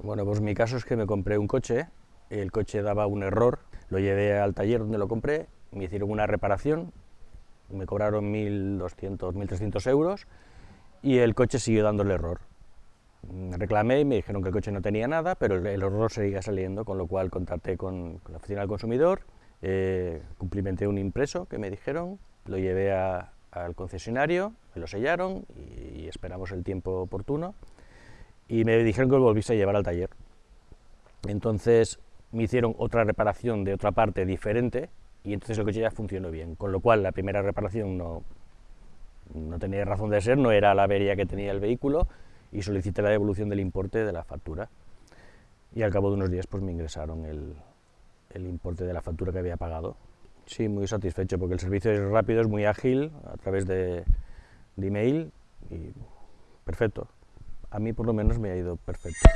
Bueno, pues mi caso es que me compré un coche, el coche daba un error, lo llevé al taller donde lo compré, me hicieron una reparación, me cobraron 1.200, 1.300 euros y el coche siguió dando el error. Reclamé y me dijeron que el coche no tenía nada, pero el, error seguía saliendo, con lo cual contacté con, la oficina del consumidor, eh, cumplimenté un impreso que me dijeron, lo llevé al concesionario, me lo sellaron y, y esperamos el tiempo oportuno y me dijeron que lo volviese a llevar al taller. Entonces me hicieron otra reparación de otra parte diferente y entonces el coche ya funcionó bien, con lo cual la primera reparación no, no tenía razón de ser, no era la avería que tenía el vehículo y solicité la devolución del importe de la factura. Y al cabo de unos días pues me ingresaron el, el importe de la factura que había pagado. Sí, muy satisfecho porque el servicio es rápido, es muy ágil a través de, de email y perfecto a mí por lo menos me ha ido perfecto.